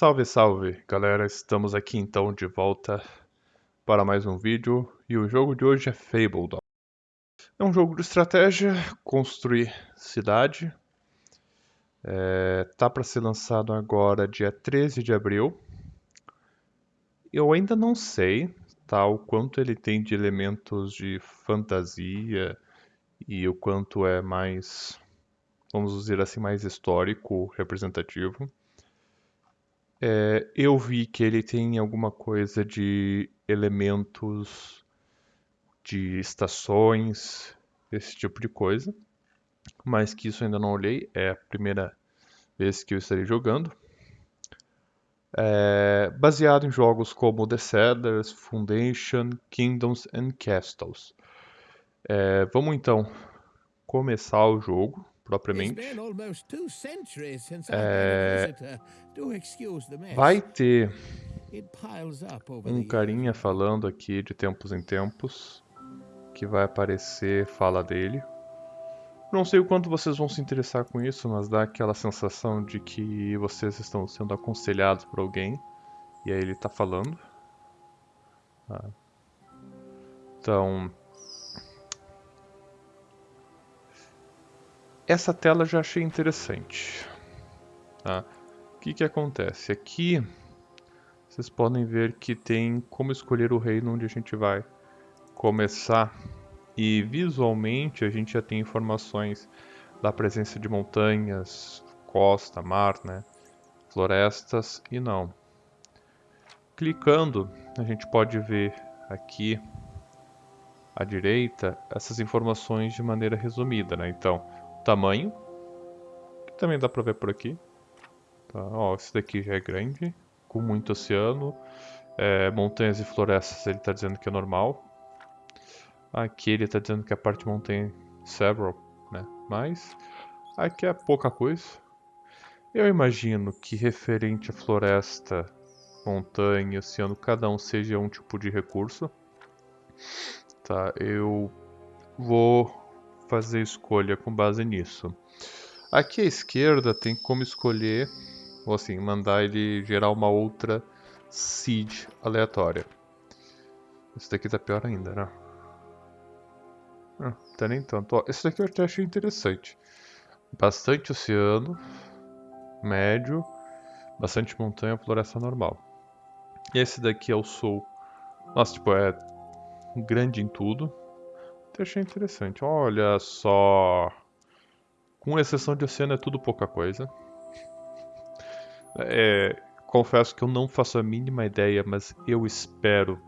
Salve, salve, galera! Estamos aqui então de volta para mais um vídeo e o jogo de hoje é Fable. É um jogo de estratégia, construir cidade. É, tá para ser lançado agora dia 13 de abril. Eu ainda não sei tá, o quanto ele tem de elementos de fantasia e o quanto é mais, vamos dizer assim, mais histórico, representativo. É, eu vi que ele tem alguma coisa de elementos de estações, esse tipo de coisa, mas que isso ainda não olhei, é a primeira vez que eu estarei jogando. É, baseado em jogos como The Settlers, Foundation, Kingdoms and Castles. É, vamos então começar o jogo propriamente. É, vai ter um carinha falando aqui de tempos em tempos que vai aparecer fala dele. Não sei o quanto vocês vão se interessar com isso, mas dá aquela sensação de que vocês estão sendo aconselhados por alguém e aí ele está falando. Ah. Então, essa tela já achei interessante. Tá? O que, que acontece? Aqui vocês podem ver que tem como escolher o reino onde a gente vai começar. E visualmente a gente já tem informações da presença de montanhas, costa, mar, né? florestas e não. Clicando, a gente pode ver aqui à direita essas informações de maneira resumida. Né? Então, tamanho, que também dá para ver por aqui. Tá, ó, esse daqui já é grande, com muito oceano. É, montanhas e florestas ele está dizendo que é normal. Aqui ele está dizendo que a parte montanha several, né? Mas aqui é pouca coisa. Eu imagino que referente à floresta, montanha, oceano, cada um seja um tipo de recurso. Tá, eu vou fazer escolha com base nisso. Aqui à esquerda tem como escolher, ou assim, mandar ele gerar uma outra seed aleatória. Esse daqui tá pior ainda, né? Ah, tá nem tanto. Ó, esse daqui eu até achei interessante. Bastante oceano, médio, bastante montanha, floresta normal. Esse daqui é o sul. Nossa, tipo, é grande em tudo achei interessante. Olha só. Com exceção de oceano, é tudo pouca coisa. É, confesso que eu não faço a mínima ideia, mas eu espero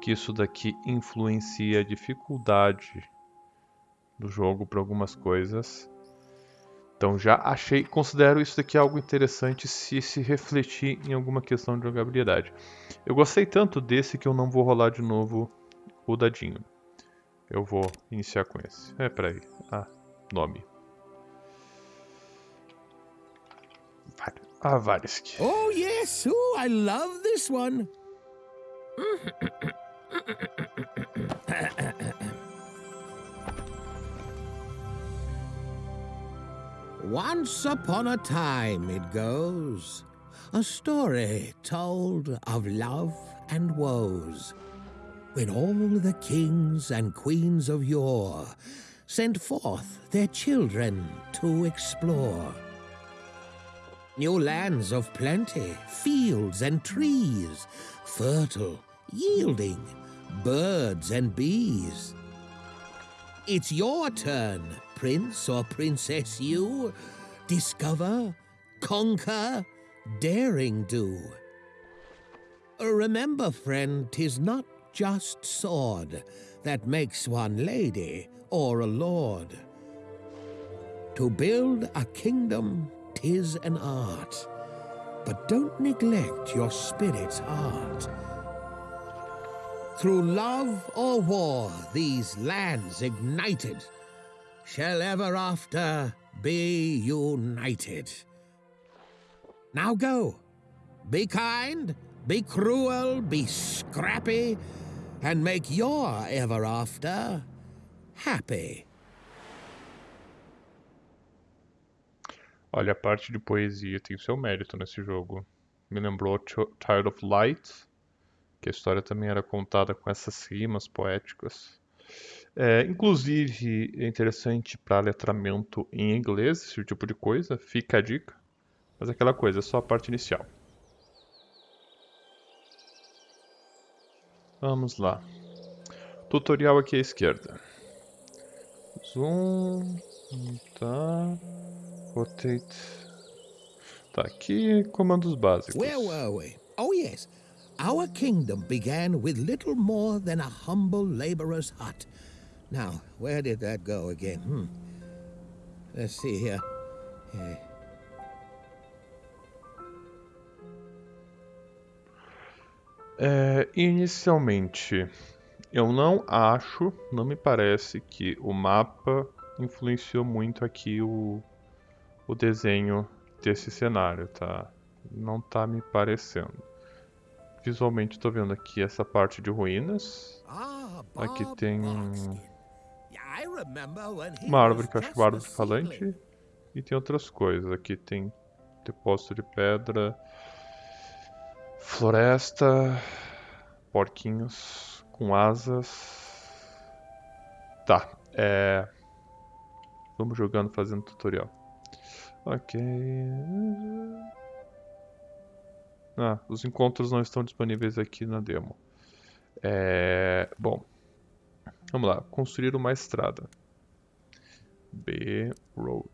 que isso daqui influencie a dificuldade do jogo para algumas coisas. Então já achei, considero isso daqui algo interessante se se refletir em alguma questão de jogabilidade. Eu gostei tanto desse que eu não vou rolar de novo o dadinho. Eu vou iniciar com esse. É, peraí. Ah, nome. Ah, Varisk. Oh, yes. Oh, I love this one. Once upon a time, it goes, a story told of love and woes when all the kings and queens of yore sent forth their children to explore. New lands of plenty, fields and trees, fertile, yielding, birds and bees. It's your turn, prince or princess you. Discover, conquer, daring do. Remember, friend, 'tis not just sword that makes one lady or a lord. To build a kingdom, tis an art, but don't neglect your spirit's heart. Through love or war, these lands ignited shall ever after be united. Now go, be kind, be cruel, be scrappy, and make your ever after happy. Olha, a parte de poesia tem seu mérito nesse jogo. me lembrou Child of Light, que a história também era contada com essas rimas poéticas. É, inclusive, é interessante para letramento em inglês, esse tipo de coisa, fica a dica. Mas aquela coisa, é só a parte inicial. Vamos lá. Tutorial aqui à esquerda. Zoom. Tá. Rotate. Tá aqui, comandos básicos. Where were we? Oh, yes. Our kingdom began with little more than a humble laborer's hut. Now, where did that go again? Hmm. Let's see here. Yeah. É, inicialmente, eu não acho, não me parece que o mapa influenciou muito aqui o, o desenho desse cenário, tá? Não tá me parecendo. Visualmente estou vendo aqui essa parte de ruínas. Ah, Aqui tem uma árvore que eu acho é uma árvore falante. E tem outras coisas. Aqui tem depósito de pedra, floresta, porquinhos com asas. Tá, é. Vamos jogando, fazendo tutorial. Ok. Ah, os encontros não estão disponíveis aqui na demo. É. Bom. Vamos lá. Construir uma estrada. B Road.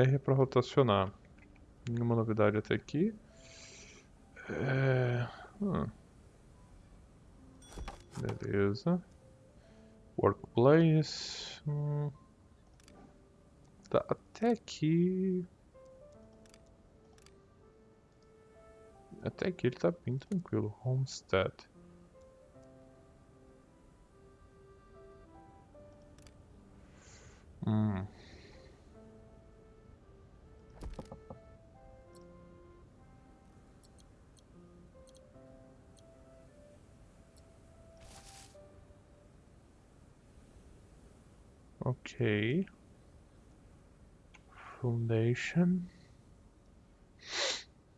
R para rotacionar. Nenhuma novidade até aqui. É... hum. Beleza. Workplace. Hum. Tá, até aqui. Até aqui ele tá bem tranquilo. Homestead. Hum. Ok. Foundation.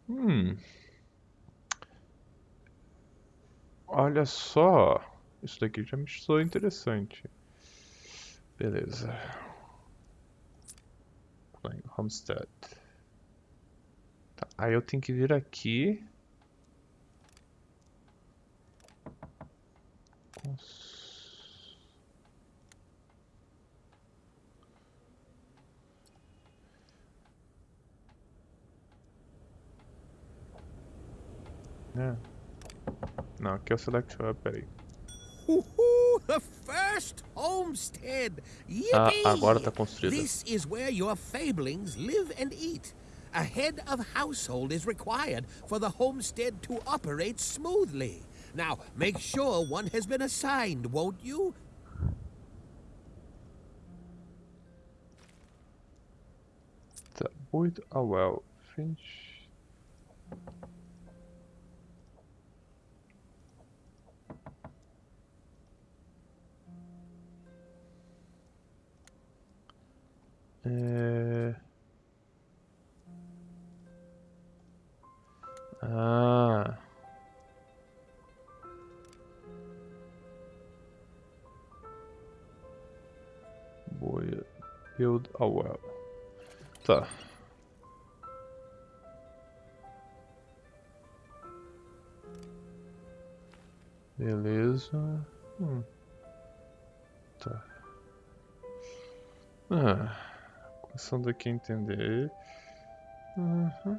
Hum. Olha só. Isso daqui já me soou interessante. Beleza. Playing Homestead. Tá, aí eu tenho que vir aqui. Aqui é o Select Hub, peraí. Woohoo! The first homestead! Ah, agora tá construída. This is where your fablings live and eat. A head of household is required for the homestead to operate smoothly. Now, make sure one has been assigned, won't you? Tá, a well. Finish. É... Ah. Boy, build a well. Tá. Beleza. Hum. Tá. Ah, começando aqui a entender. Uhum.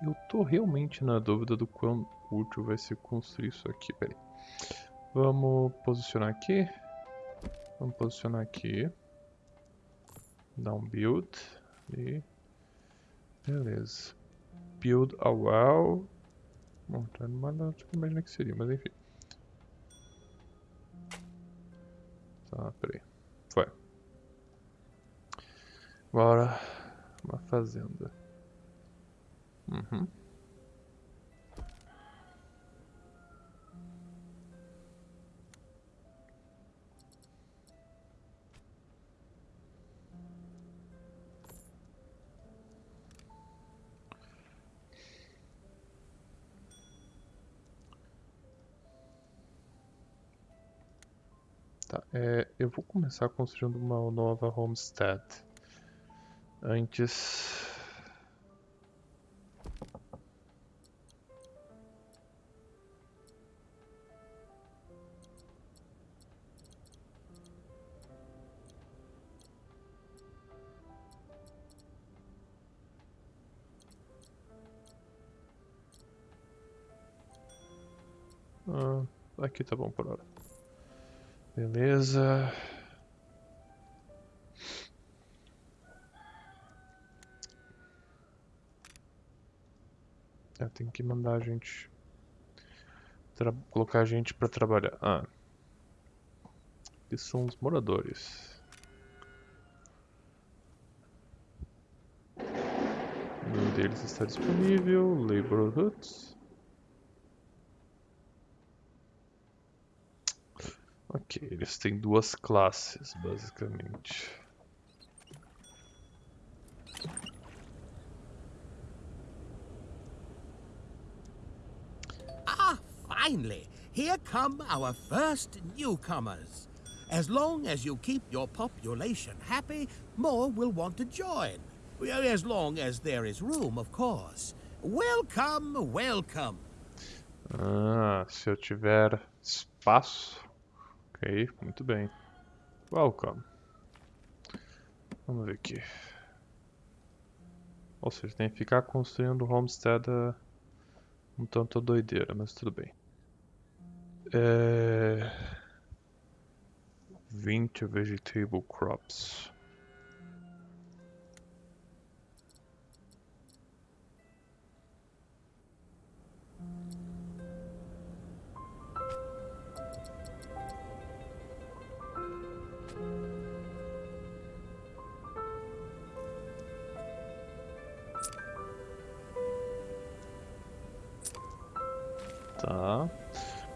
Eu tô realmente na dúvida do quão útil vai ser construir isso aqui. Vamos posicionar aqui. Vamos posicionar aqui. Dar um build. E... Beleza. Build a well. Bom, tá do que eu imaginei que seria, mas enfim. Tá, peraí. Foi. Agora, uma fazenda. Uhum. Vou começar construindo uma nova homestead. Antes... Ah, aqui tá bom por hora. Beleza. Eu tenho que mandar a gente... Colocar a gente pra trabalhar. Ah. Aqui são os moradores. Um deles está disponível. Laborhoods. Ok, eles têm duas classes, basicamente. Ah, finally! Here come our first newcomers. As long as you keep your population happy, more will want to join. As long as there is room, of course. Welcome, welcome. Ah, se eu tiver espaço. Ok, muito bem. Welcome. Vamos ver aqui. Ou seja, tem que ficar construindo homestead um tanto doideira, mas tudo bem. É... 20 vegetable crops.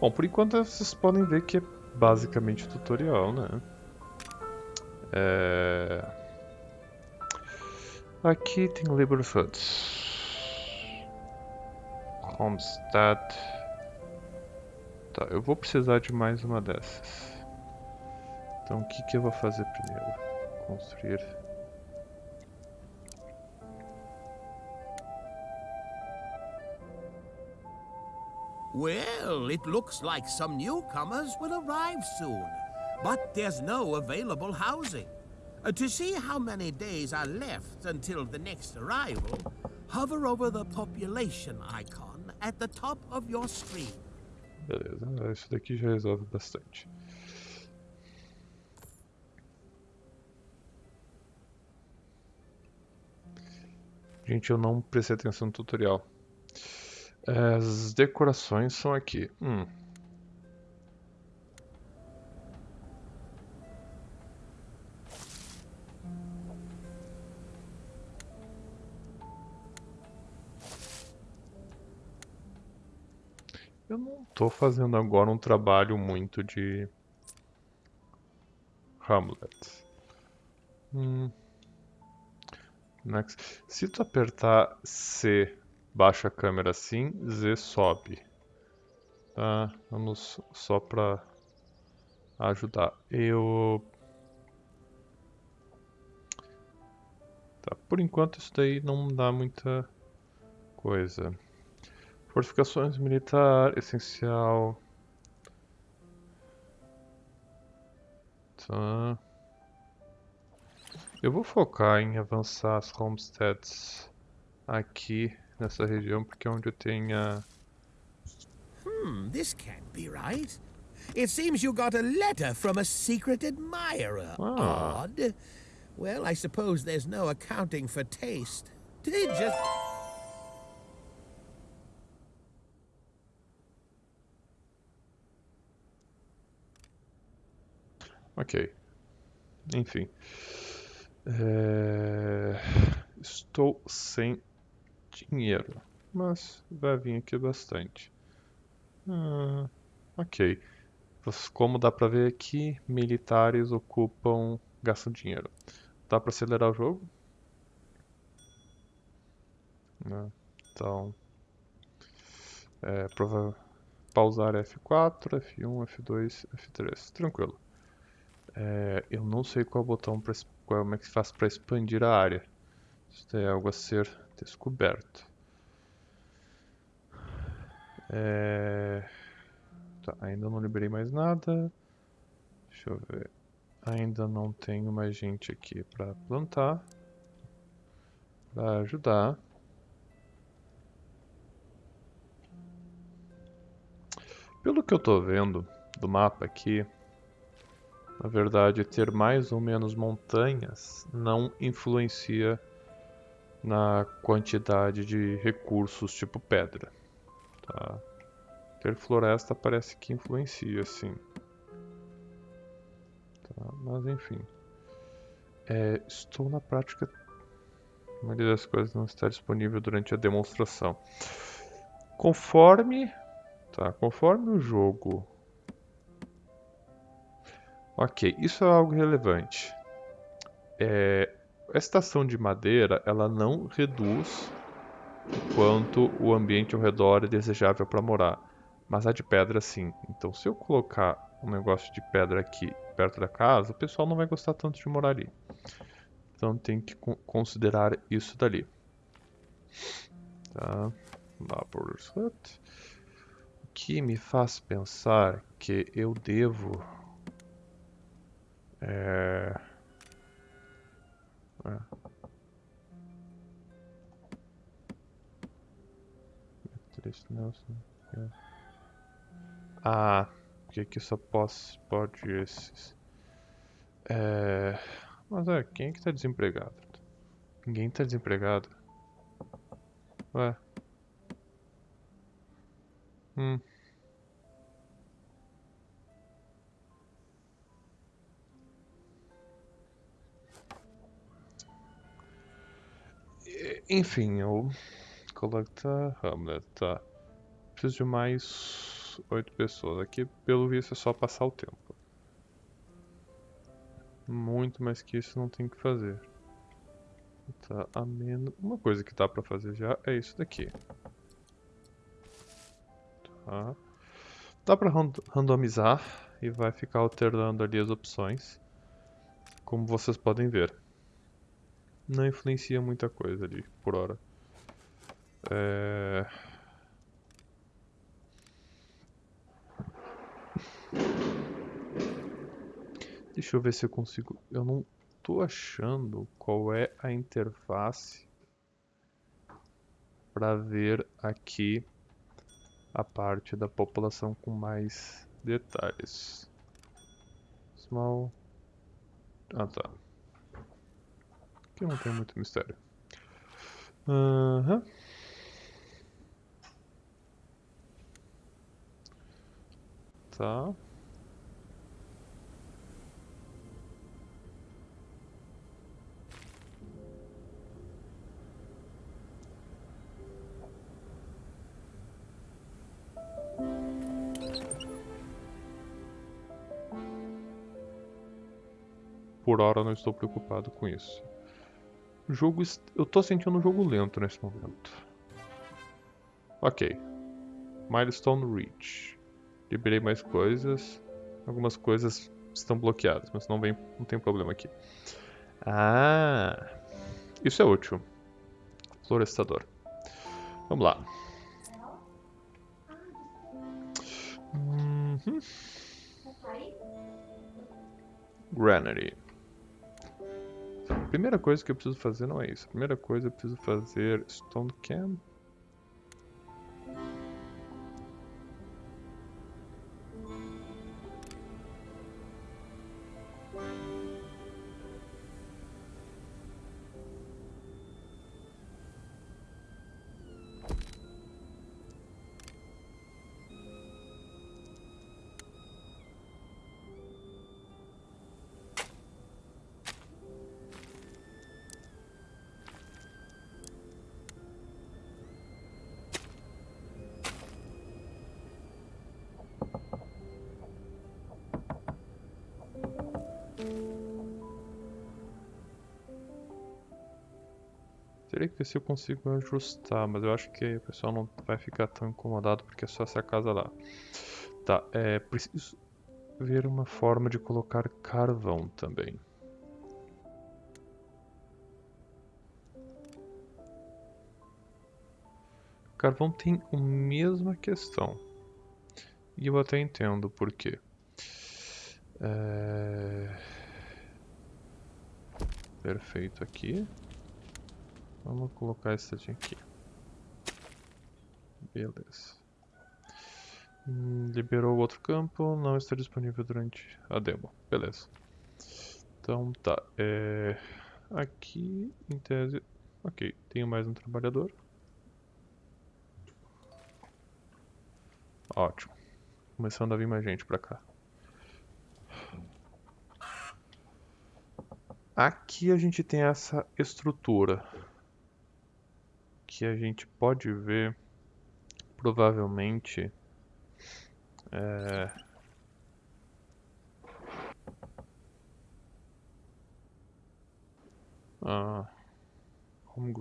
Bom, por enquanto vocês podem ver que é basicamente tutorial, né? É... Aqui tem Labor Foods. Homestead. Tá, eu vou precisar de mais uma dessas. Então o que, que eu vou fazer primeiro? Construir Well, it looks like some newcomers will arrive soon. But there's no available housing. Uh, to see how many days are left until the next arrival, hover over the population icon at the top of your screen. Beleza, isso daqui já resolve bastante. Gente, eu não prestei atenção no tutorial. As decorações são aqui. Hum. Eu não estou fazendo agora um trabalho muito de Hamlet. Hum. Next. Se tu apertar C baixa a câmera assim, Z sobe. Tá? Vamos só para ajudar. Eu... Tá, por enquanto isso daí não dá muita coisa. Fortificações militar, essencial. Tá. Eu vou focar em avançar as homesteads aqui nessa região porque é onde eu tenho Hmm, this can't be right. It seems you got a letter from a secret admirer. Ah. Odd. Well, I suppose there's no accounting for taste. Did it just... Ok. Enfim. É, Estou sem dinheiro, mas vai vir aqui bastante. Ah, ok. Como dá pra ver aqui, militares ocupam, gastam dinheiro. Dá pra acelerar o jogo? Então, é, prova pausar F4, F1, F2, F3. Tranquilo. É, eu não sei qual botão pra, como é que se faz para expandir a área. Isso é algo a ser descoberto. É... Tá, ainda não liberei mais nada. Deixa eu ver. Ainda não tenho mais gente aqui para plantar. Para ajudar. Pelo que eu tô vendo do mapa aqui, na verdade, ter mais ou menos montanhas não influencia na quantidade de recursos tipo pedra. Tá? Ter floresta parece que influencia, sim. Tá, mas enfim. É, estou na prática. A maioria das coisas não está disponível durante a demonstração. Conforme. Tá, conforme o jogo Ok, isso é algo relevante. É, a estação de madeira ela não reduz quanto o ambiente ao redor é desejável para morar, mas a de pedra sim. Então, se eu colocar um negócio de pedra aqui perto da casa, o pessoal não vai gostar tanto de morar ali. Então, tem que considerar isso dali. Tá? Laborers Hut. O que me faz pensar que eu devo é... é. Ah, porque aqui só posso, pode esses. É... Mas é, quem é que tá desempregado? Ninguém tá desempregado. Ué. Hum. Enfim, eu coleta Hamlet, tá. Preciso de mais oito pessoas. Aqui, pelo visto, é só passar o tempo. Muito mais que isso não tem que fazer. Tá, a menos... Uma coisa que dá pra fazer já é isso daqui. Tá. Dá pra randomizar e vai ficar alternando ali as opções. Como vocês podem ver não influencia muita coisa ali por hora. É... Deixa eu ver se eu consigo. Eu não tô achando qual é a interface para ver aqui a parte da população com mais detalhes. Small. Ah tá. Aqui não tem muito mistério. Uhum. Tá. Por hora não estou preocupado com isso. O jogo. Eu tô sentindo um jogo lento nesse momento. Ok. Milestone Reach. Liberei mais coisas. Algumas coisas estão bloqueadas, mas não, vem, não tem problema aqui. Ah! Isso é útil. Florestador. Vamos lá. Uhum. Granary primeira coisa que eu preciso fazer não é isso. A primeira coisa eu preciso fazer Stone Cam. Teria que ver se eu consigo ajustar, mas eu acho que o pessoal não vai ficar tão incomodado porque é só essa casa lá. Tá, é preciso ver uma forma de colocar carvão também. Carvão tem a mesma questão. E eu até entendo por quê. É... Perfeito aqui. Vamos colocar esse aqui. Beleza. Hum, liberou outro campo, não está disponível durante a demo. Beleza. Então tá. É... Aqui, em tese... Ok, tenho mais um trabalhador. Ótimo. Começando a vir mais gente pra cá. Aqui a gente tem essa estrutura que a gente pode ver provavelmente é... Ah, home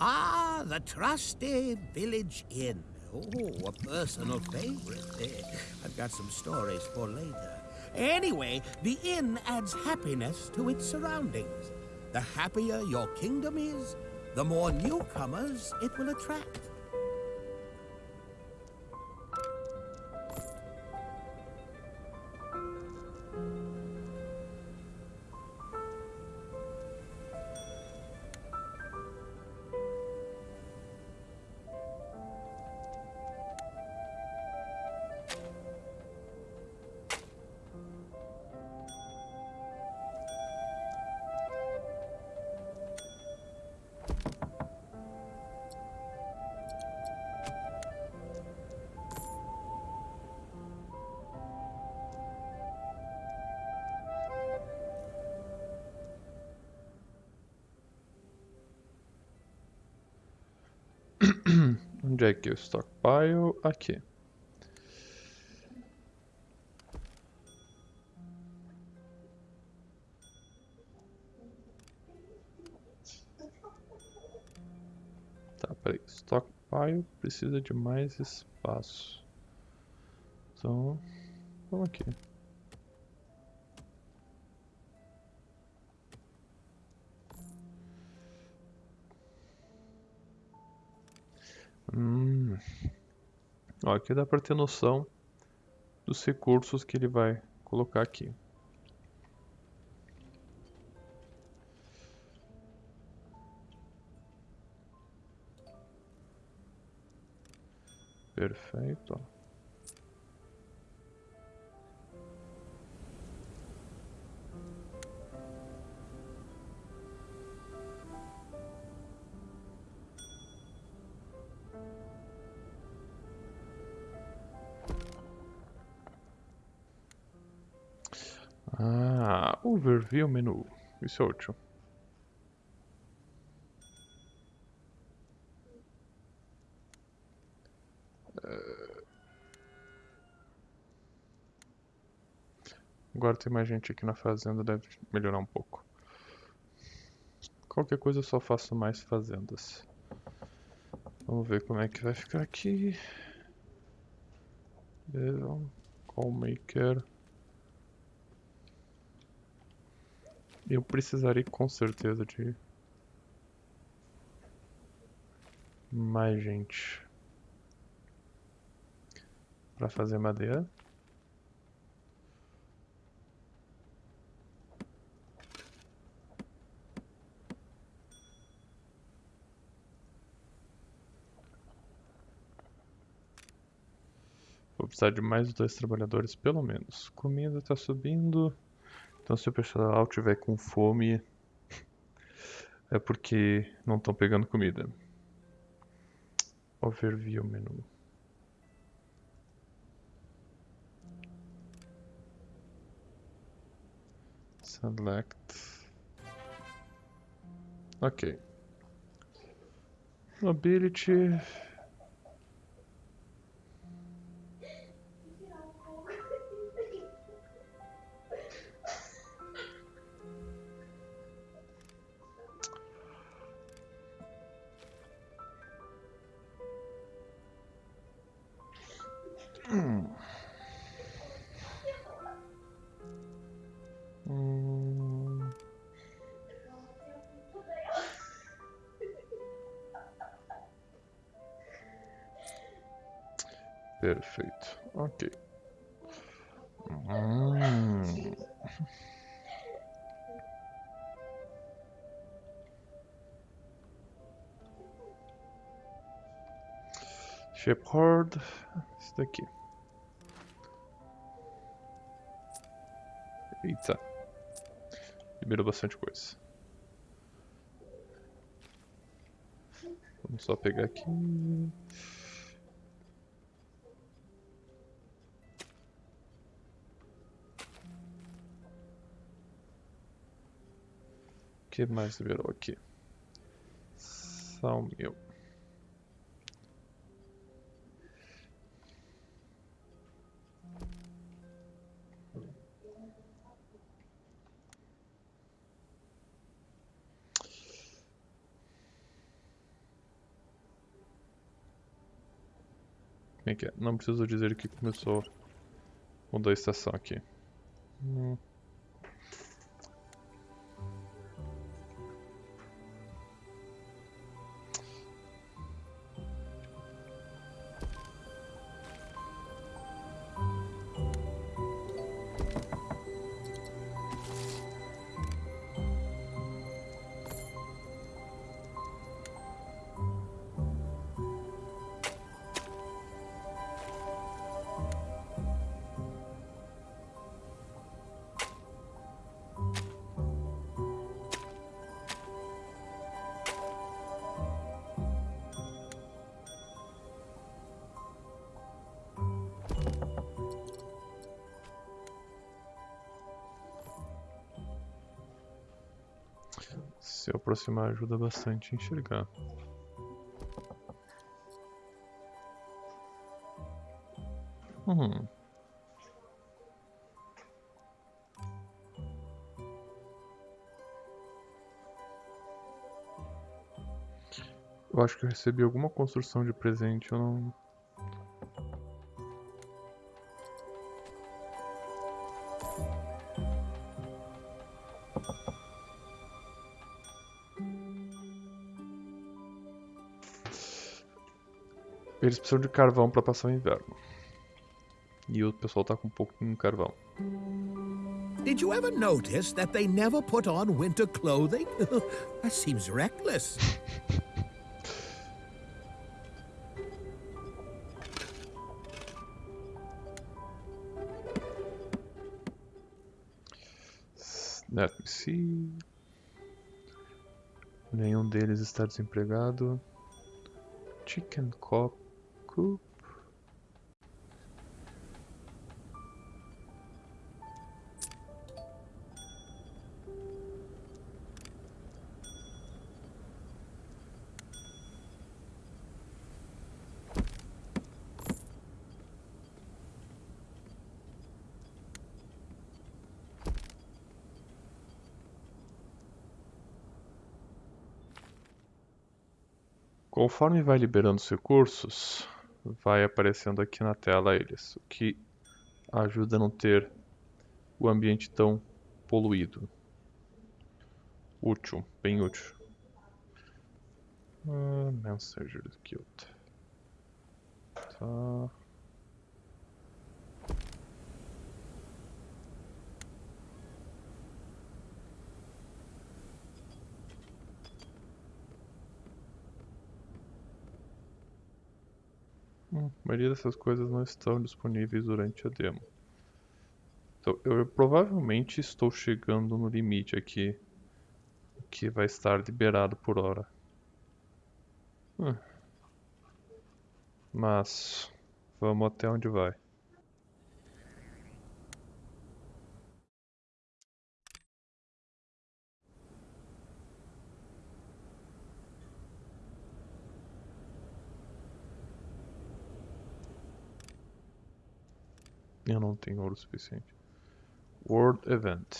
Ah, the trusty village inn. Oh, a personal favorite. I've got some stories for later. Anyway, the inn adds happiness to its surroundings. The happier your kingdom is, the more newcomers it will attract. É o stockpile? Aqui. Tá, peraí. Stockpile precisa de mais espaço. Então, vamos aqui. Ó, aqui dá para ter noção dos recursos que ele vai colocar aqui. Perfeito. Overview menu. Isso é útil. Agora tem mais gente aqui na fazenda, deve melhorar um pouco. Qualquer coisa eu só faço mais fazendas. Vamos ver como é que vai ficar aqui. Call maker. Eu precisaria com certeza de mais gente para fazer madeira. Vou precisar de mais dois trabalhadores, pelo menos. Comida está subindo. Então se o pessoal tiver com fome, é porque não estão pegando comida. Overview menu. Select. Ok. Mobility. Shepherd. Isso daqui. Eita. Liberou bastante coisa. Vamos só pegar aqui. O que mais liberou aqui? São mil. Que é? Não preciso dizer que começou a mudar a estação aqui. Hum. aproximar ajuda bastante a enxergar. Hum. Eu acho que eu recebi alguma construção de presente, eu não Eles precisam de carvão para passar o inverno. E o pessoal tá com um pouco de carvão. Did you ever notice that they never put on winter clothing? that seems reckless. Let me see. Nenhum deles está desempregado. Chicken Coop. Conforme vai liberando os recursos, vai aparecendo aqui na tela eles, o que ajuda a não ter o ambiente tão poluído. Útil, bem útil. Ah, Messenger Guild. Tá. A maioria dessas coisas não estão disponíveis durante a demo. Então, eu provavelmente estou chegando no limite aqui que vai estar liberado por hora. Hum. Mas vamos até onde vai. Eu não tenho ouro suficiente. World Event.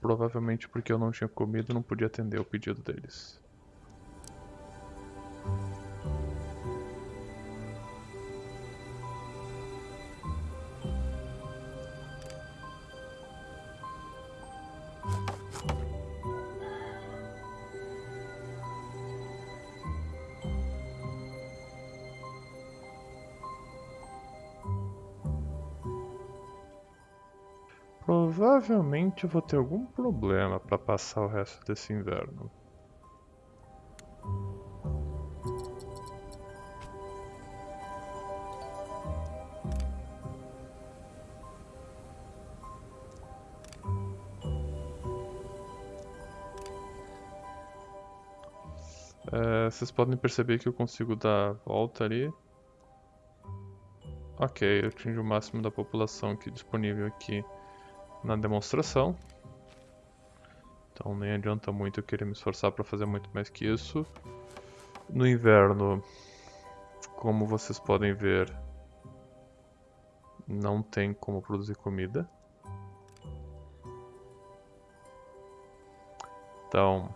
Provavelmente porque eu não tinha comido não podia atender o pedido deles. Provavelmente eu vou ter algum problema para passar o resto desse inverno. É, vocês podem perceber que eu consigo dar volta ali. Ok, eu atingi o máximo da população aqui disponível aqui na demonstração. Então nem adianta muito eu querer me esforçar para fazer muito mais que isso. No inverno, como vocês podem ver, não tem como produzir comida. Então,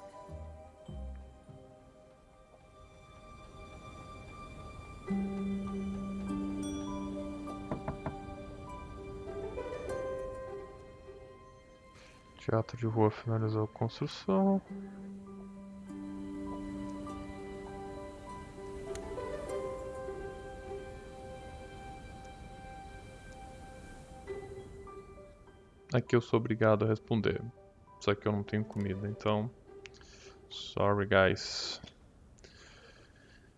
Teatro de rua finalizou a construção. Aqui eu sou obrigado a responder. Só que eu não tenho comida, então. Sorry, guys.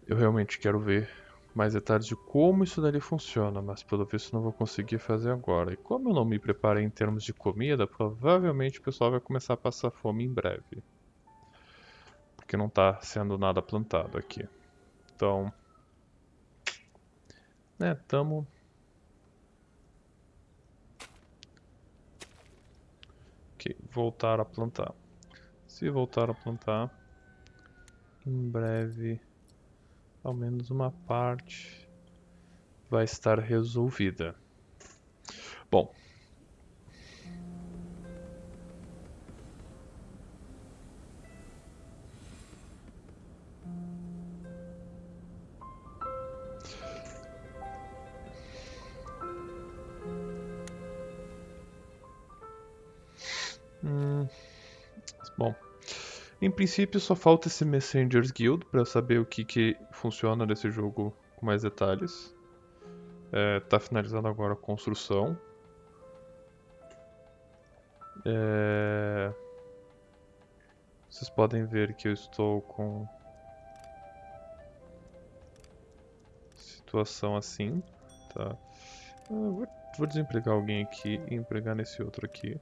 Eu realmente quero ver mais detalhes de como isso dali funciona, mas pelo visto não vou conseguir fazer agora. E como eu não me preparei em termos de comida, provavelmente o pessoal vai começar a passar fome em breve. Porque não está sendo nada plantado aqui. Então... Né, tamo... Ok, voltar a plantar. Se voltar a plantar, em breve, ao menos uma parte vai estar resolvida. Bom, princípio só falta esse Messengers Guild para saber o que, que funciona nesse jogo com mais detalhes. É, tá finalizando agora a construção. É... Vocês podem ver que eu estou com situação assim, tá? vou, vou desempregar alguém aqui e empregar nesse outro aqui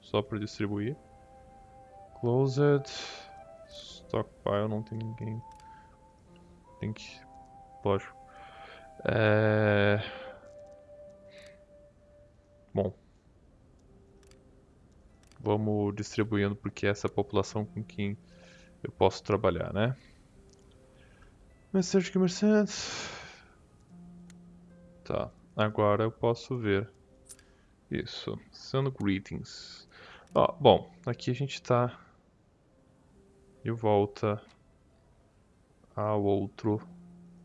só para distribuir. Closed. Stockpile, não tem ninguém. Tem que. Lógico. É... Bom. Vamos distribuindo porque essa é a população com quem eu posso trabalhar, né? Message Mercedes. Tá. Agora eu posso ver. Isso. Sendo greetings. Ó, bom, aqui a gente está de volta ao outro,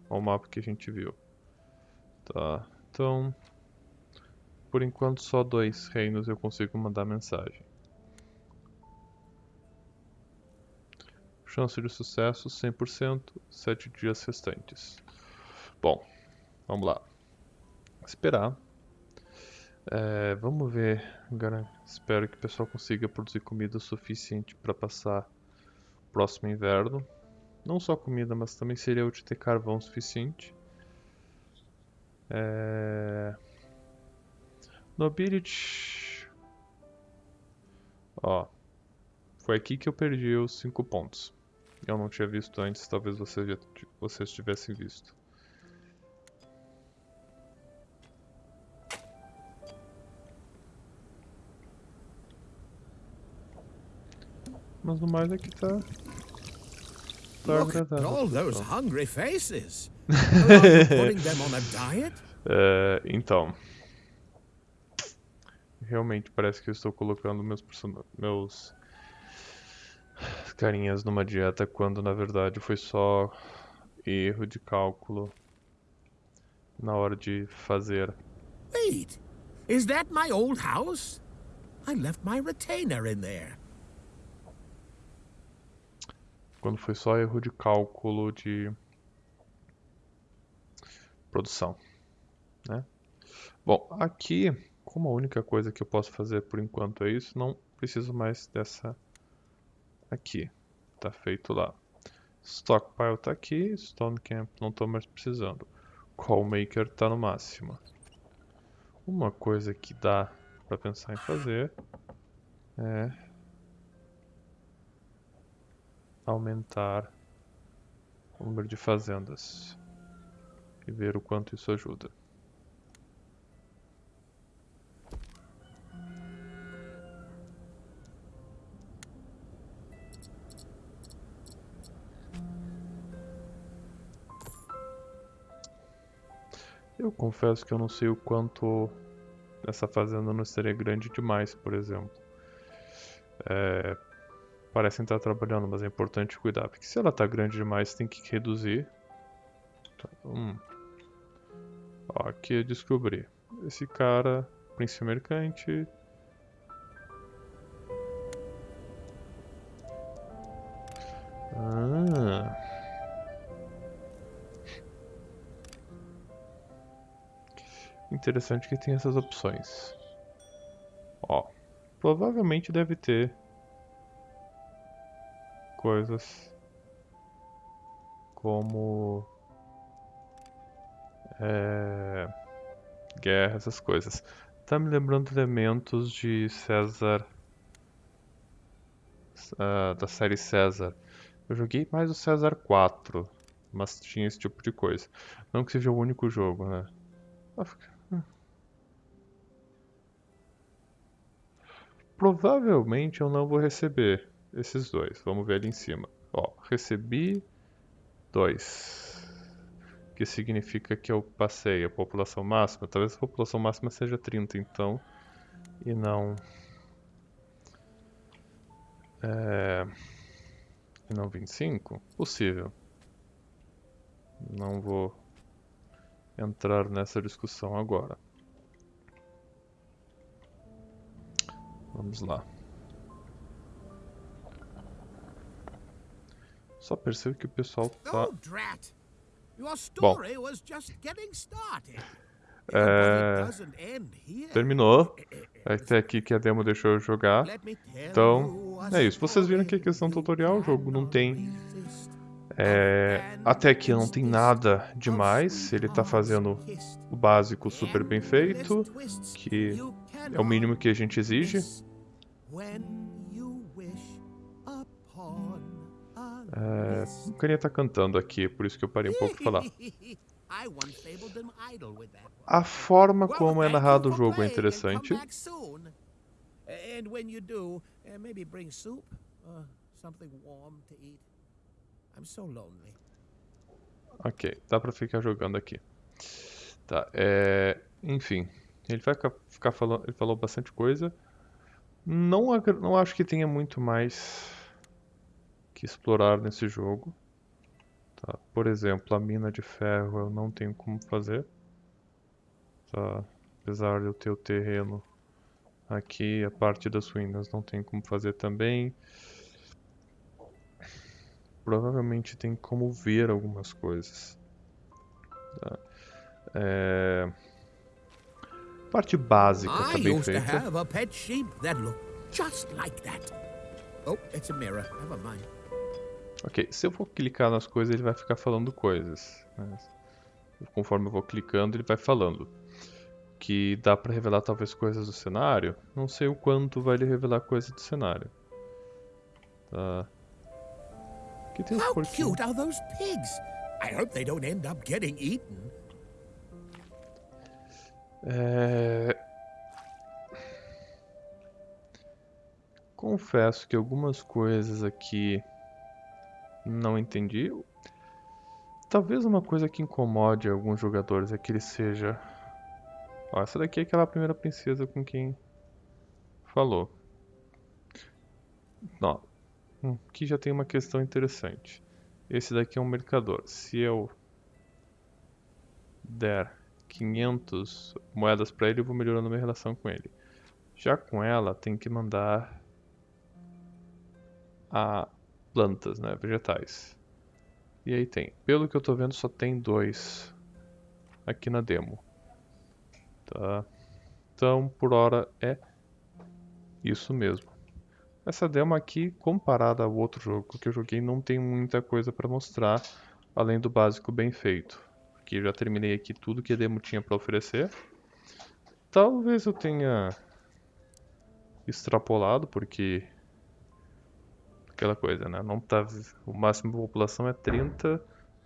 ao mapa que a gente viu. Tá, então, por enquanto só dois reinos eu consigo mandar mensagem. Chance de sucesso 100%, 7 dias restantes. Bom, vamos lá. Esperar é, vamos ver. Espero que o pessoal consiga produzir comida suficiente para passar próximo inverno. Não só comida, mas também seria útil ter carvão suficiente. É... Nobility. Ó. Foi aqui que eu perdi os 5 pontos. Eu não tinha visto antes, talvez vocês, já, vocês tivessem visto. Mas no mais aqui tá. Tá Look at all those hungry faces. putting them on a diet? Uh, então. Realmente parece que eu estou colocando meus meus carinhas numa dieta quando na verdade foi só erro de cálculo na hora de fazer. Wait, is that my old house? I left my retainer in there quando foi só erro de cálculo de produção. Né? Bom, aqui, como a única coisa que eu posso fazer por enquanto é isso, não preciso mais dessa aqui. Tá feito lá. Stockpile tá aqui, Stone Camp não estou mais precisando. Call Maker tá no máximo. Uma coisa que dá para pensar em fazer é aumentar o número de fazendas e ver o quanto isso ajuda. Eu confesso que eu não sei o quanto essa fazenda não seria grande demais, por exemplo. É, parecem estar trabalhando, mas é importante cuidar, porque se ela está grande demais, tem que reduzir. Tá, hum. Ó, aqui eu descobri. Esse cara, príncipe mercante. Ah. Interessante que tem essas opções. Ó, provavelmente deve ter coisas como é, guerra, essas coisas. Tá me lembrando elementos de César, uh, da série César. Eu joguei mais o César 4, mas tinha esse tipo de coisa. Não que seja o único jogo, né? Provavelmente eu não vou receber esses dois. Vamos ver ali em cima. Ó, recebi dois. Que significa que eu passei a população máxima. Talvez a população máxima seja 30, então. E não. É... E não 25? Possível. Não vou entrar nessa discussão agora. Vamos lá. Só percebo que o pessoal tá. Started. É... Terminou. Até aqui que a demo deixou eu jogar. Então, é isso. Vocês viram que a questão tutorial, o jogo não tem. É, até aqui não tem nada demais. Ele tá fazendo o básico super bem feito, que é o mínimo que a gente exige. É, o carinha tá cantando aqui, por isso que eu parei um pouco de falar. A forma como é narrado o jogo é interessante. Do, uh. Ok, dá pra ficar jogando aqui. Tá, é... Enfim, ele vai ficar- falando... Ele falou bastante coisa. Não, não acho que tenha muito mais que explorar nesse jogo. Tá, por exemplo, a mina de ferro eu não tenho como fazer. Tá, apesar de eu ter o terreno aqui, a parte das ruínas não tem como fazer também. Provavelmente tem como ver algumas coisas. Tá. É... Parte básica tá bem feita. like that. Oh, it's a mirror. Never mind. Ok, se eu for clicar nas coisas, ele vai ficar falando coisas. né? Conforme eu vou clicando, ele vai falando. Que dá pra revelar talvez coisas do cenário. Não sei o quanto vai ele revelar coisas do cenário. Tá. Aqui tem How porquinhos. cute are those pigs? I hope they don't end up getting eaten. É... Confesso que algumas coisas aqui não entendi. Talvez uma coisa que incomode alguns jogadores é que ele seja. Ó, essa daqui é aquela primeira princesa com quem falou. Ó, hum, aqui já tem uma questão interessante. Esse daqui é um mercador. Se eu der 500 moedas para ele, eu vou melhorando minha relação com ele. Já com ela, tem que mandar a plantas, né, vegetais. E aí tem, pelo que eu tô vendo, só tem dois aqui na demo. Tá? Então, por hora é isso mesmo. Essa demo aqui, comparada ao outro jogo que eu joguei, não tem muita coisa para mostrar, além do básico bem feito. Eu já terminei aqui tudo que a demo tinha para oferecer. Talvez eu tenha extrapolado, porque aquela coisa, né? Não tá o máximo de população é 30,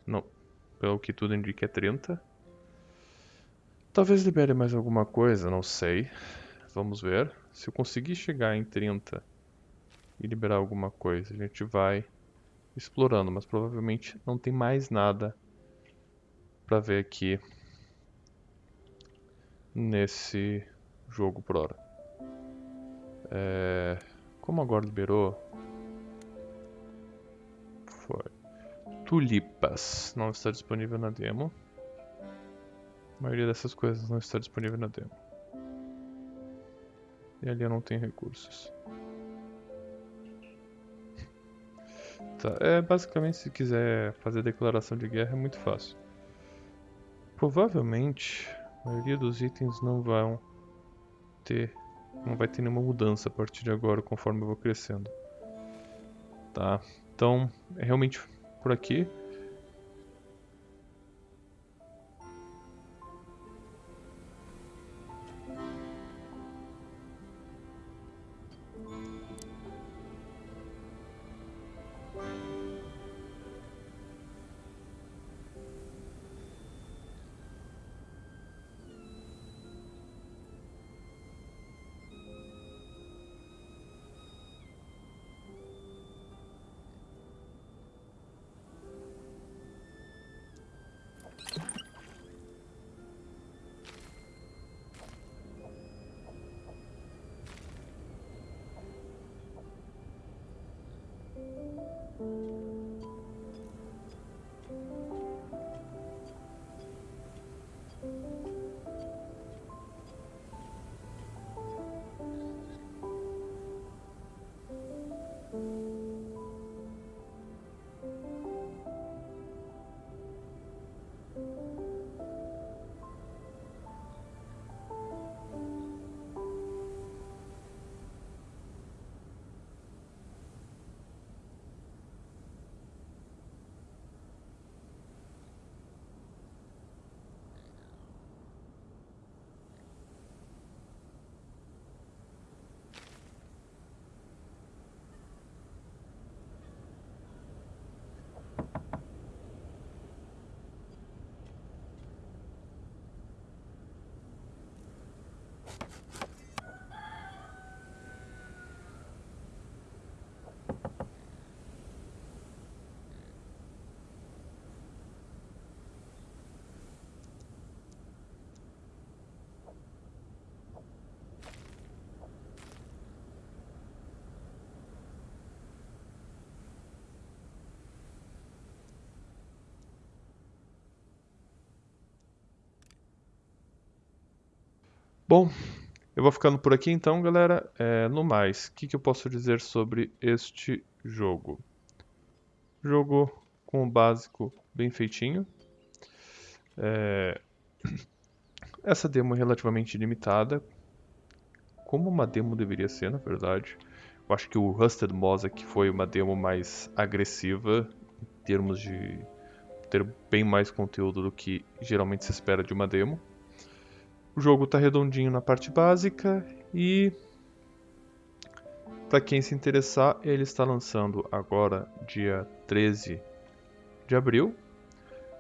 não, pelo que tudo indica é 30. Talvez libere mais alguma coisa, não sei. Vamos ver. Se eu conseguir chegar em 30 e liberar alguma coisa, a gente vai explorando, mas provavelmente não tem mais nada para ver aqui nesse jogo por hora. É, como agora liberou, tulipas não está disponível na demo. A maioria dessas coisas não está disponível na demo. E ali eu não tenho recursos. Tá, é basicamente se quiser fazer declaração de guerra é muito fácil. Provavelmente a maioria dos itens não vão ter, não vai ter nenhuma mudança a partir de agora conforme eu vou crescendo. Tá? Então, é realmente por aqui. Bom, eu vou ficando por aqui então, galera. É, no mais, o que, que eu posso dizer sobre este jogo? Jogo com o básico bem feitinho. É... Essa demo é relativamente limitada, como uma demo deveria ser, na verdade. Eu acho que o Rusted Mosaic foi uma demo mais agressiva em termos de ter bem mais conteúdo do que geralmente se espera de uma demo. O jogo está redondinho na parte básica e para quem se interessar, ele está lançando agora dia 13 de abril.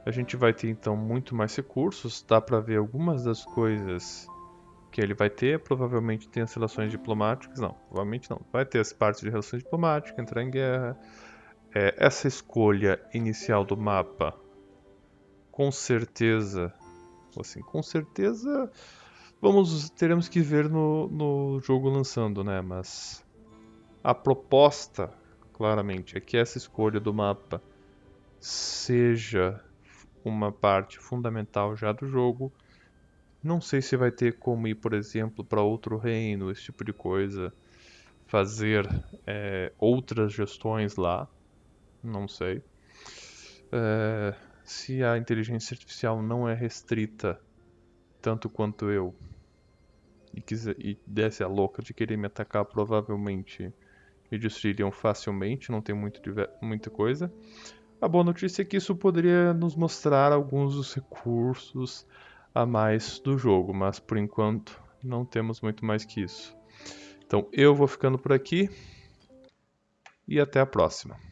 A gente vai ter então muito mais recursos, dá para ver algumas das coisas que ele vai ter, provavelmente tem as relações diplomáticas, não, provavelmente não, vai ter as partes de relações diplomáticas, entrar em guerra. É, essa escolha inicial do mapa, com certeza, assim, com certeza, vamos, teremos que ver no, no jogo lançando, né, mas a proposta, claramente, é que essa escolha do mapa seja uma parte fundamental já do jogo. Não sei se vai ter como ir, por exemplo, para outro reino, esse tipo de coisa, fazer é, outras gestões lá, não sei. É, se a inteligência artificial não é restrita tanto quanto eu e, quiser, e desse a louca de querer me atacar, provavelmente me destruiriam facilmente, não tem muito, muita coisa. A boa notícia é que isso poderia nos mostrar alguns dos recursos a mais do jogo, mas por enquanto não temos muito mais que isso. Então eu vou ficando por aqui e até a próxima.